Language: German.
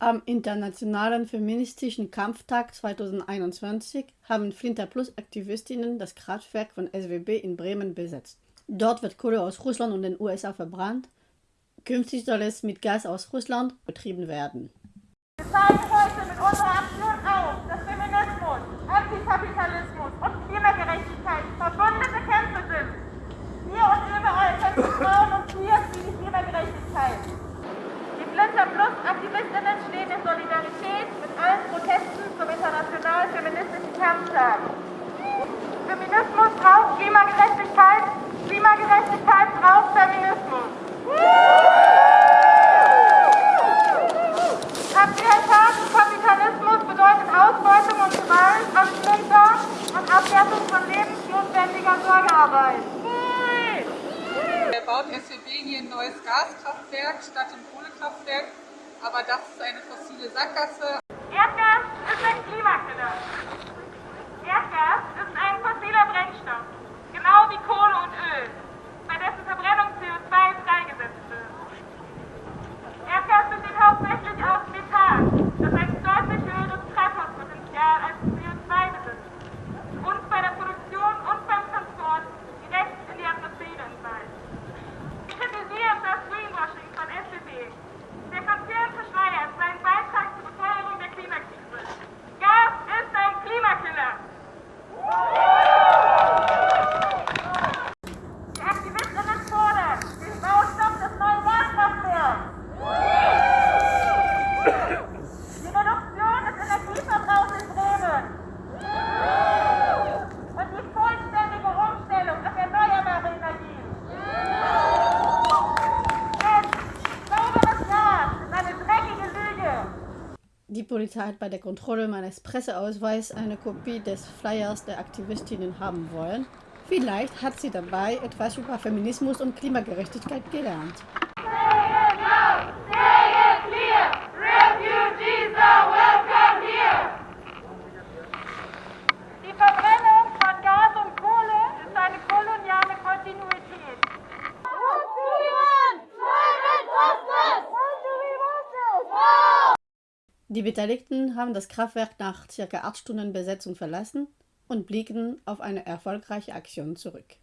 Am Internationalen Feministischen Kampftag 2021 haben Flinter Plus Aktivistinnen das Kraftwerk von SWB in Bremen besetzt. Dort wird Kohle aus Russland und den USA verbrannt. Künftig soll es mit Gas aus Russland betrieben werden. Wir zeigen heute mit unserer Aktion auf, dass Feminismus, Antikapitalismus und Klimagerechtigkeit Aktivistinnen stehen in Solidarität mit allen Protesten zum Internationalen Feministischen Kampftag. Feminismus braucht Klimagerechtigkeit, Klimagerechtigkeit braucht Feminismus. Kapitalismus bedeutet Ausbeutung und Gewalt am Flinter und Abwertung von lebensnotwendiger Sorgearbeit. Er baut SWB hier ein neues Gaskraftwerk statt ein Kohlekraftwerk, aber das ist eine fossile Sackgasse. Erdgas ist ein Klimakiller. Erdgas ist ein fossiler Brennstoff, genau wie Kohle und Öl, bei dessen Verbrennung CO2 freigesetzt wird. Erdgas besteht hauptsächlich aus Methan, das ein deutlich höheres Treibhauspotenzial als CO2 besitzt und bei der Produktion und beim Transport direkt in die Atmosphäre entweicht. Wir kritisieren das Greenwashing von SCP. Der Konzern verschleiert seinen Beitrag zur Befeuerung der Klimakrise. Gas ist ein Klimakiller. Die Aktivistinnen fordern den Baustopp des neuen Gaskraftwerks. Die Reduktion des Energieverbrauchs in Bremen. Und die vollständige Umstellung auf erneuerbare Energien. Denn sauberes Gas ist eine dreckige Lüge. Die Polizei hat bei der Kontrolle meines Presseausweises eine Kopie des Flyers der Aktivistinnen haben wollen. Vielleicht hat sie dabei etwas über Feminismus und Klimagerechtigkeit gelernt. Die Beteiligten haben das Kraftwerk nach ca. 8 Stunden Besetzung verlassen und blicken auf eine erfolgreiche Aktion zurück.